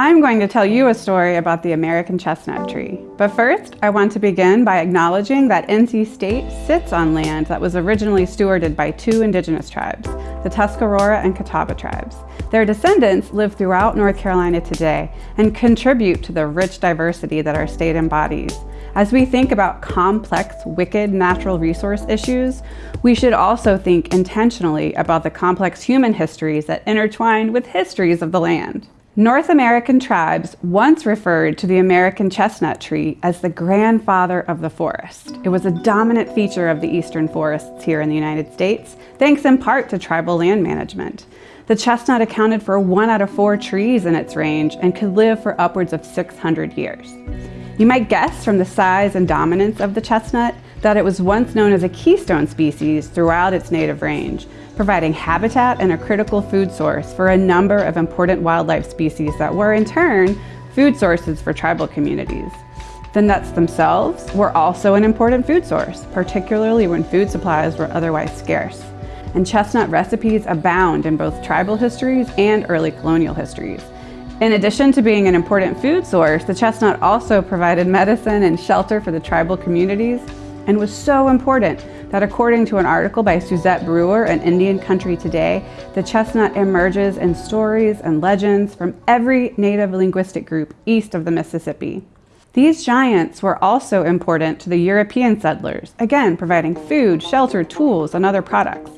I'm going to tell you a story about the American chestnut tree. But first, I want to begin by acknowledging that NC State sits on land that was originally stewarded by two indigenous tribes, the Tuscarora and Catawba tribes. Their descendants live throughout North Carolina today and contribute to the rich diversity that our state embodies. As we think about complex, wicked natural resource issues, we should also think intentionally about the complex human histories that intertwine with histories of the land. North American tribes once referred to the American chestnut tree as the grandfather of the forest. It was a dominant feature of the eastern forests here in the United States, thanks in part to tribal land management. The chestnut accounted for one out of four trees in its range and could live for upwards of 600 years. You might guess from the size and dominance of the chestnut that it was once known as a keystone species throughout its native range, providing habitat and a critical food source for a number of important wildlife species that were in turn food sources for tribal communities. The nuts themselves were also an important food source, particularly when food supplies were otherwise scarce. And chestnut recipes abound in both tribal histories and early colonial histories. In addition to being an important food source, the chestnut also provided medicine and shelter for the tribal communities and was so important that according to an article by Suzette Brewer in Indian Country Today, the chestnut emerges in stories and legends from every native linguistic group east of the Mississippi. These giants were also important to the European settlers, again providing food, shelter, tools, and other products.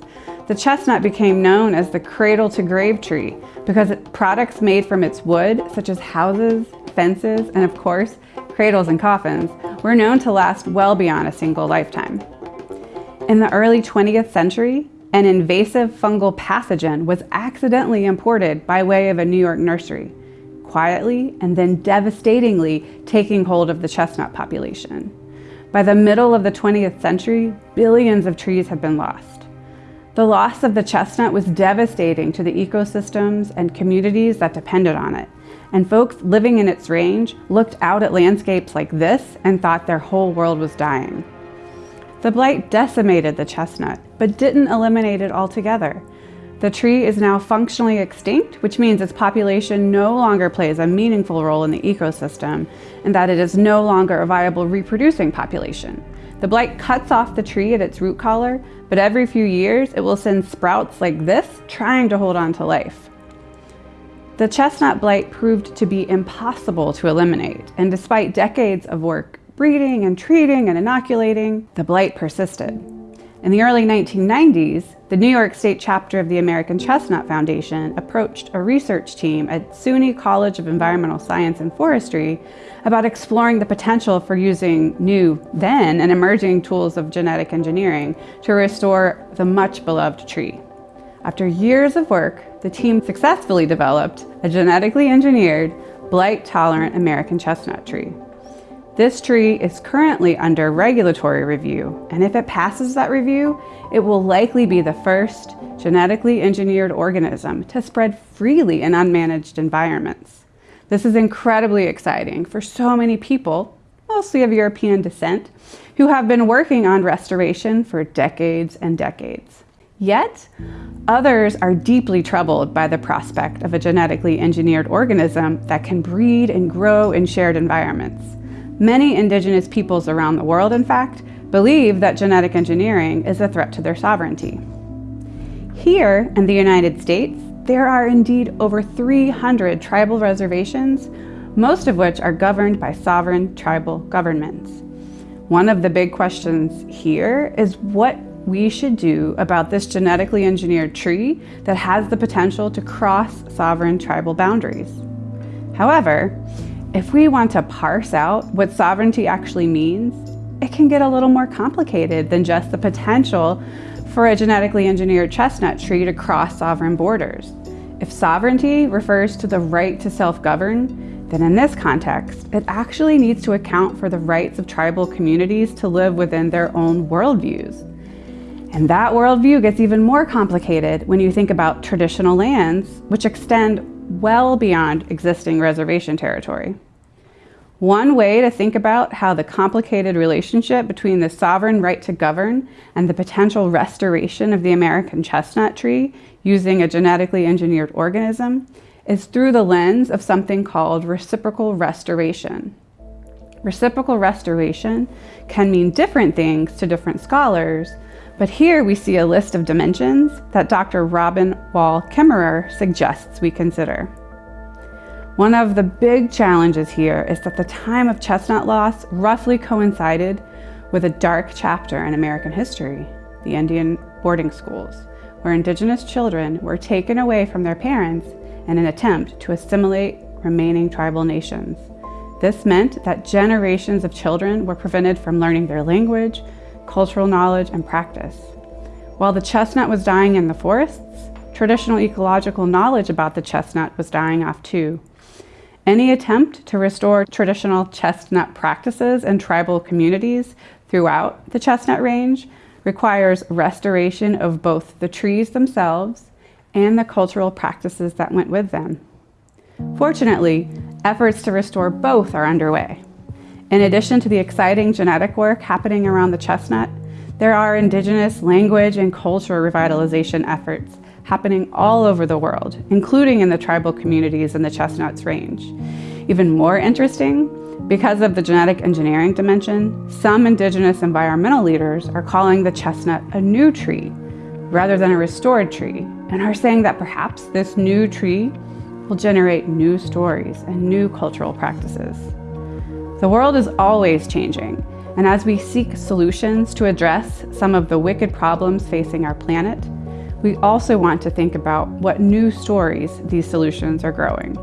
The chestnut became known as the cradle-to-grave tree because products made from its wood, such as houses, fences, and of course, cradles and coffins, were known to last well beyond a single lifetime. In the early 20th century, an invasive fungal pathogen was accidentally imported by way of a New York nursery, quietly and then devastatingly taking hold of the chestnut population. By the middle of the 20th century, billions of trees had been lost. The loss of the chestnut was devastating to the ecosystems and communities that depended on it, and folks living in its range looked out at landscapes like this and thought their whole world was dying. The blight decimated the chestnut, but didn't eliminate it altogether. The tree is now functionally extinct, which means its population no longer plays a meaningful role in the ecosystem, and that it is no longer a viable reproducing population. The blight cuts off the tree at its root collar, but every few years it will send sprouts like this trying to hold on to life. The chestnut blight proved to be impossible to eliminate, and despite decades of work breeding and treating and inoculating, the blight persisted. In the early 1990s, the New York State chapter of the American Chestnut Foundation approached a research team at SUNY College of Environmental Science and Forestry about exploring the potential for using new, then and emerging tools of genetic engineering to restore the much beloved tree. After years of work, the team successfully developed a genetically engineered, blight-tolerant American chestnut tree. This tree is currently under regulatory review, and if it passes that review, it will likely be the first genetically engineered organism to spread freely in unmanaged environments. This is incredibly exciting for so many people, mostly of European descent, who have been working on restoration for decades and decades. Yet, others are deeply troubled by the prospect of a genetically engineered organism that can breed and grow in shared environments. Many indigenous peoples around the world, in fact, believe that genetic engineering is a threat to their sovereignty. Here in the United States, there are indeed over 300 tribal reservations, most of which are governed by sovereign tribal governments. One of the big questions here is what we should do about this genetically engineered tree that has the potential to cross sovereign tribal boundaries. However, if we want to parse out what sovereignty actually means, it can get a little more complicated than just the potential for a genetically engineered chestnut tree to cross sovereign borders. If sovereignty refers to the right to self-govern, then in this context, it actually needs to account for the rights of tribal communities to live within their own worldviews. And that worldview gets even more complicated when you think about traditional lands, which extend well beyond existing reservation territory. One way to think about how the complicated relationship between the sovereign right to govern and the potential restoration of the American chestnut tree using a genetically engineered organism is through the lens of something called reciprocal restoration. Reciprocal restoration can mean different things to different scholars, but here we see a list of dimensions that Dr. Robin Wall Kimmerer suggests we consider. One of the big challenges here is that the time of chestnut loss roughly coincided with a dark chapter in American history, the Indian boarding schools, where indigenous children were taken away from their parents in an attempt to assimilate remaining tribal nations. This meant that generations of children were prevented from learning their language, cultural knowledge, and practice. While the chestnut was dying in the forests, traditional ecological knowledge about the chestnut was dying off too. Any attempt to restore traditional chestnut practices in tribal communities throughout the chestnut range requires restoration of both the trees themselves and the cultural practices that went with them. Fortunately, efforts to restore both are underway. In addition to the exciting genetic work happening around the chestnut, there are indigenous language and culture revitalization efforts happening all over the world, including in the tribal communities in the chestnuts range. Even more interesting, because of the genetic engineering dimension, some indigenous environmental leaders are calling the chestnut a new tree rather than a restored tree, and are saying that perhaps this new tree will generate new stories and new cultural practices. The world is always changing, and as we seek solutions to address some of the wicked problems facing our planet, we also want to think about what new stories these solutions are growing.